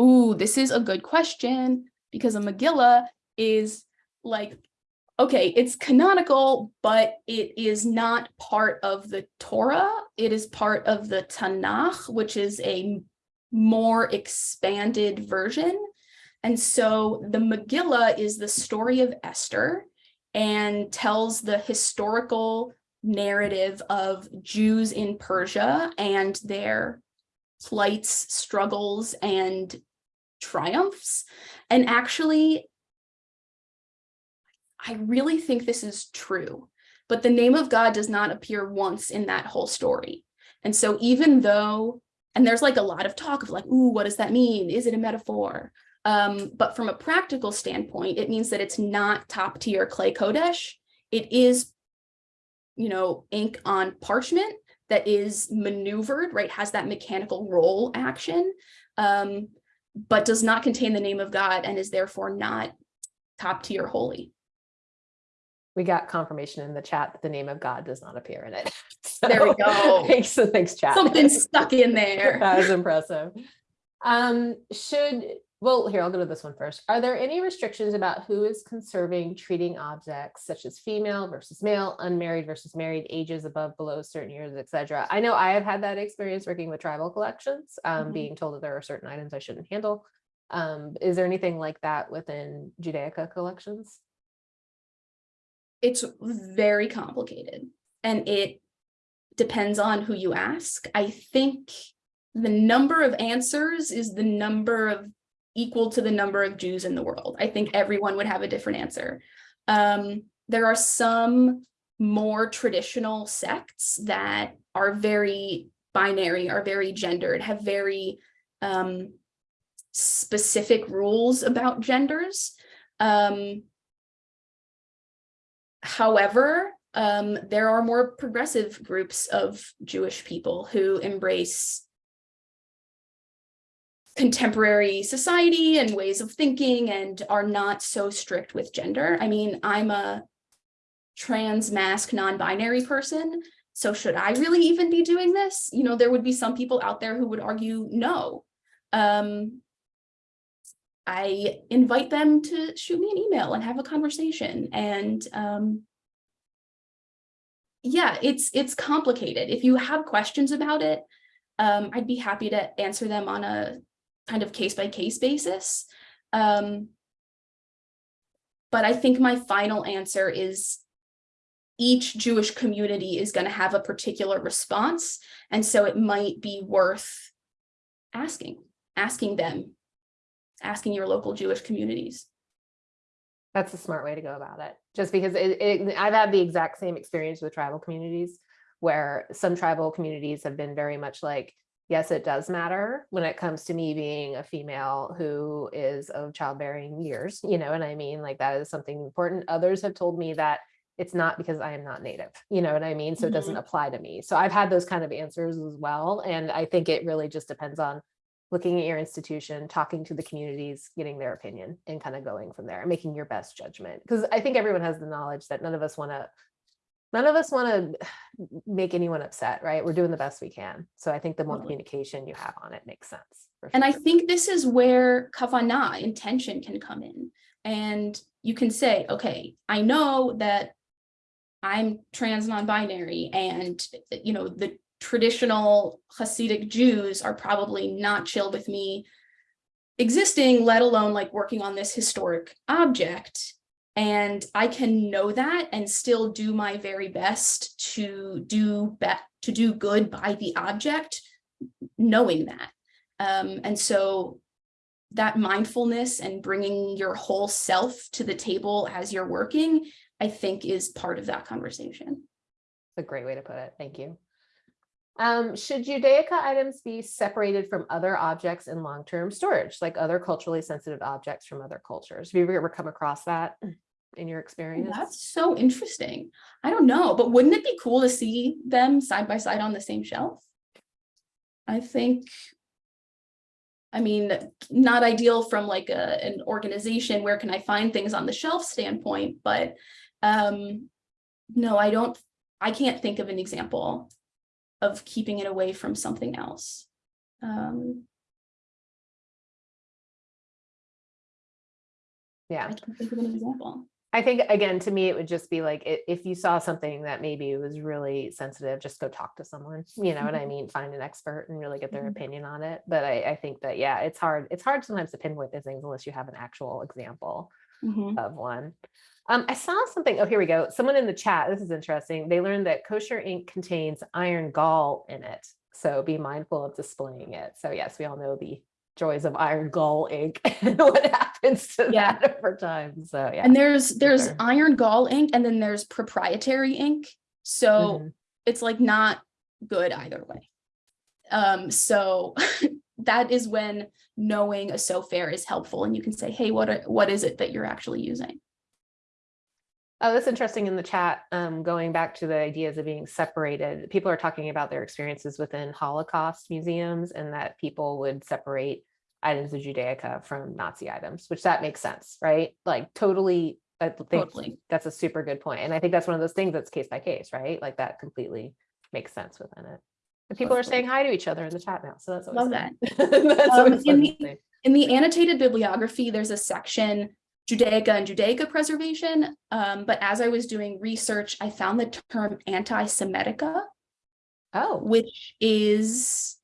Ooh, this is a good question because a Megillah is like, okay, it's canonical, but it is not part of the Torah. It is part of the Tanakh, which is a more expanded version. And so the Megillah is the story of Esther and tells the historical narrative of Jews in Persia and their plights, struggles, and triumphs. And actually, I really think this is true, but the name of God does not appear once in that whole story. And so even though, and there's like a lot of talk of like, ooh, what does that mean? Is it a metaphor? Um, but from a practical standpoint, it means that it's not top tier klei kodesh. It is, you know, ink on parchment that is maneuvered, right? Has that mechanical roll action, um, but does not contain the name of God and is therefore not top tier holy. We got confirmation in the chat that the name of God does not appear in it. <laughs> There we go. Thanks, thanks, chat. Something stuck in there. <laughs> That was impressive. Um, should, well, here, I'll go to this one first. Are there any restrictions about who is conserving treating objects such as female versus male, unmarried versus married, ages above, below certain years, et cetera? I know I have had that experience working with tribal collections, um, Mhm. being told that there are certain items I shouldn't handle. Um, is there anything like that within Judaica collections? It's very complicated and it depends on who you ask. I think the number of answers is the number of equal to the number of Jews in the world. I think everyone would have a different answer. Um, there are some more traditional sects that are very binary, are very gendered, have very um, specific rules about genders. Um, However, um, there are more progressive groups of Jewish people who embrace contemporary society and ways of thinking and are not so strict with gender. I mean, I'm a transmasc non-binary person. So should I really even be doing this? You know, there would be some people out there who would argue no. Um, I invite them to shoot me an email and have a conversation and um, yeah, it's it's complicated. If you have questions about it, um, I'd be happy to answer them on a kind of case by case basis. Um, but I think my final answer is each Jewish community is going to have a particular response. And so it might be worth asking, asking them, asking your local Jewish communities. That's a smart way to go about it, just because it, it, I've had the exact same experience with tribal communities where some tribal communities have been very much like, yes, it does matter when it comes to me being a female who is of childbearing years, you know what I mean? Like that is something important. Others have told me that it's not because I am not native, you know what I mean? So it doesn't mm-hmm. apply to me. So I've had those kind of answers as well. And I think it really just depends on looking at your institution, talking to the communities, getting their opinion and kind of going from there, and making your best judgment. Because I think everyone has the knowledge that none of us want to, none of us want to make anyone upset, right? We're doing the best we can. So I think the more communication you have on it makes sense. for And I think this is where kavana, intention can come in. And you can say, okay, I know that I'm trans non-binary and, you know, the traditional Hasidic Jews are probably not chill with me existing, let alone like working on this historic object. And I can know that and still do my very best to do bet to do good by the object, knowing that. Um, and so that mindfulness and bringing your whole self to the table as you're working, I think is part of that conversation. A great way to put it. Thank you. Um, should Judaica items be separated from other objects in long-term storage, like other culturally sensitive objects from other cultures? Have you ever come across that in your experience? That's so interesting. I don't know, but wouldn't it be cool to see them side by side on the same shelf? I think, I mean, not ideal from like a, an organization, where can I find things on the shelf standpoint, but um, no, I don't, I can't think of an example of keeping it away from something else. Um, Yeah. I can't think of an example. I think, again, to me, it would just be like, if you saw something that maybe was really sensitive, just go talk to someone, you know what I mean? Find an expert and really get their Mhm. opinion on it. But I, I think that, yeah, it's hard. It's hard sometimes to pinpoint these things unless you have an actual example Mhm. of one. Um, I saw something, oh, here we go. Someone in the chat, this is interesting. They learned that kosher ink contains iron gall in it. So be mindful of displaying it. So yes, we all know the joys of iron gall ink <laughs> and what happens to Yeah. that over time. So yeah. And there's there's sure. iron gall ink and then there's proprietary ink. So Mhm. it's like not good either way. Um, so <laughs> that is when knowing a sofer is helpful and you can say, hey, what, are- what is it that you're actually using? Oh, that's interesting in the chat, um, going back to the ideas of being separated. People are talking about their experiences within Holocaust museums and that people would separate items of Judaica from Nazi items, which that makes sense, right? Like totally, I think Totally. that's a super good point. And I think that's one of those things that's case by case, right? Like that completely makes sense within it. And people are saying hi to each other in the chat now, so that's Love fun. <laughs> That's Um, in the- In the annotated bibliography, there's a section Judaica and Judaica preservation. Um, but as I was doing research, I found the term anti-Semitica. Oh, which is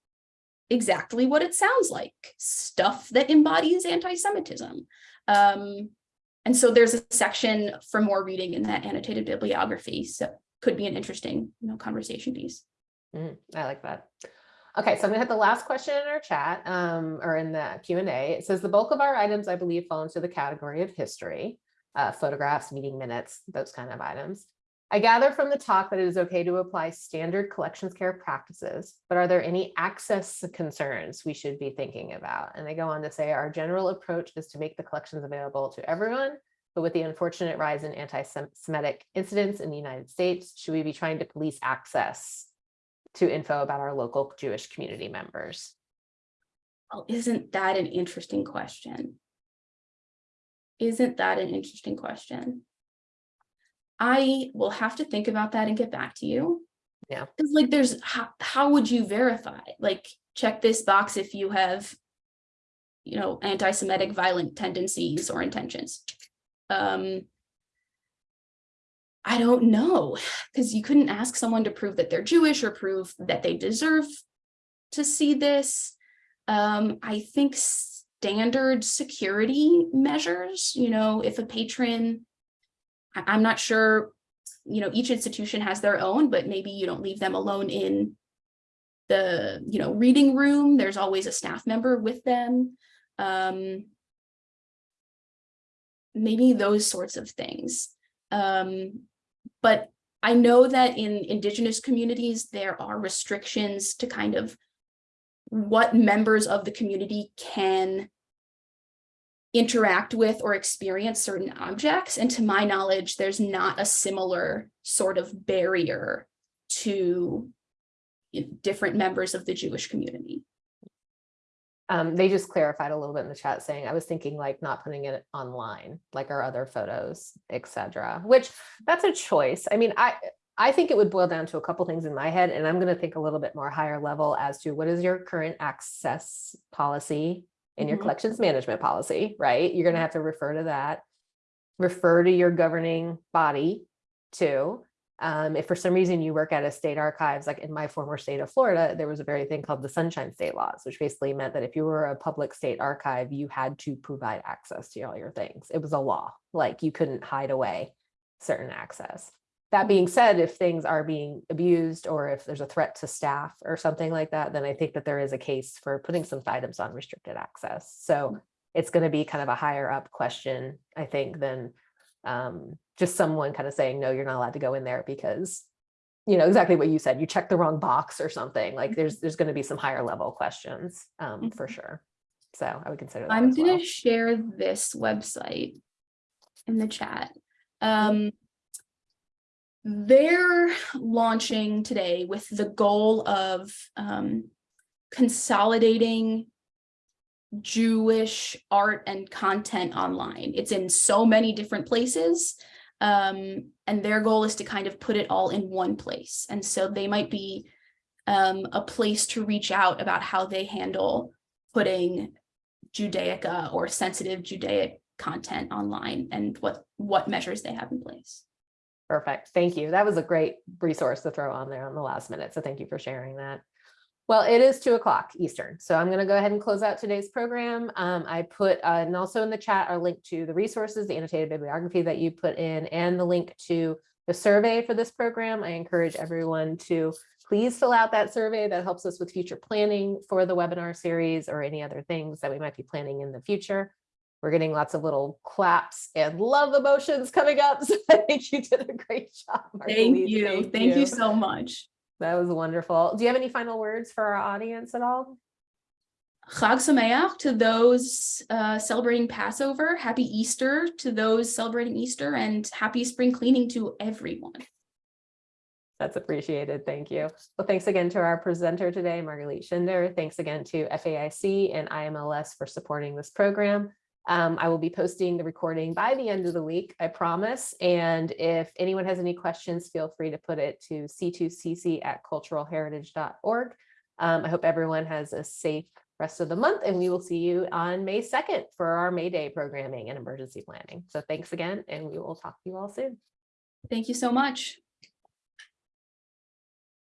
exactly what it sounds like stuff that embodies anti-Semitism. Um, and so there's a section for more reading in that annotated bibliography. So could be an interesting, you know, conversation piece. Mm, I like that. Okay, so I'm gonna hit the last question in our chat, um, or in the Q and A. It says the bulk of our items, I believe, fall into the category of history, uh, photographs, meeting minutes, those kind of items. I gather from the talk that it is okay to apply standard collections care practices, but are there any access concerns we should be thinking about? And they go on to say our general approach is to make the collections available to everyone, but with the unfortunate rise in anti-Semitic incidents in the United States, should we be trying to police access to info about our local Jewish community members? Well, isn't that an interesting question? Isn't that an interesting question? I will have to think about that and get back to you. Yeah. Because like there's how, how would you verify? Like check this box if you have, you know, anti-Semitic violent tendencies or intentions. Um, I don't know, because you couldn't ask someone to prove that they're Jewish or prove that they deserve to see this. Um, I think standard security measures, you know, if a patron, I'm not sure, you know, each institution has their own, but maybe you don't leave them alone in the, you know, reading room. There's always a staff member with them. Um, maybe those sorts of things. Um, but I know that in indigenous communities, there are restrictions to kind of what members of the community can interact with or experience certain objects. And to my knowledge, there's not a similar sort of barrier to different members of the Jewish community. Um, they just clarified a little bit in the chat saying, I was thinking like not putting it online, like our other photos, etc. which that's a choice. I mean, I, I think it would boil down to a couple things in my head, and I'm going to think a little bit more higher level as to what is your current access policy in your Mhm. collections management policy, right? You're going to have to refer to that. Refer to your governing body too. Um, if for some reason you work at a state archives, like in my former state of Florida, there was a very thing called the Sunshine State Laws, which basically meant that if you were a public state archive, you had to provide access to all your things. It was a law, like you couldn't hide away certain access. That being said, if things are being abused or if there's a threat to staff or something like that, then I think that there is a case for putting some items on restricted access. So it's going to be kind of a higher up question, I think, than um, just someone kind of saying, no, you're not allowed to go in there because, you know, exactly what you said, you checked the wrong box or something, like there's, there's going to be some higher level questions um, for sure. So I would consider that I'm gonna share this website in the chat. Um. They're launching today with the goal of um consolidating. Jewish art and content online. It's in so many different places. Um, and their goal is to kind of put it all in one place. And so they might be um a place to reach out about how they handle putting Judaica or sensitive Judaic content online and what what measures they have in place. Perfect. Thank you. That was a great resource to throw on there on the last minute. So thank you for sharing that. Well, it is two o'clock Eastern, so I'm going to go ahead and close out today's program. Um, I put, uh, and also in the chat, our link to the resources, the annotated bibliography that you put in, and the link to the survey for this program. I encourage everyone to please fill out that survey. That helps us with future planning for the webinar series or any other things that we might be planning in the future. We're getting lots of little claps and love emotions coming up. <laughs> So I think you did a great job. Thank you. Thank you so much. That was wonderful. Do you have any final words for our audience at all? Chag Sameach to those uh, celebrating Passover. Happy Easter to those celebrating Easter and happy spring cleaning to everyone. That's appreciated. Thank you. Well, thanks again to our presenter today, Marguerite Schindler. Thanks again to FAIC and IMLS for supporting this program. Um, I will be posting the recording by the end of the week, I promise. And if anyone has any questions, feel free to put it to c2cc at culturalheritage.org. Um, I hope everyone has a safe rest of the month and we will see you on May 2nd for our May Day programming and emergency planning. So thanks again, and we will talk to you all soon. Thank you so much.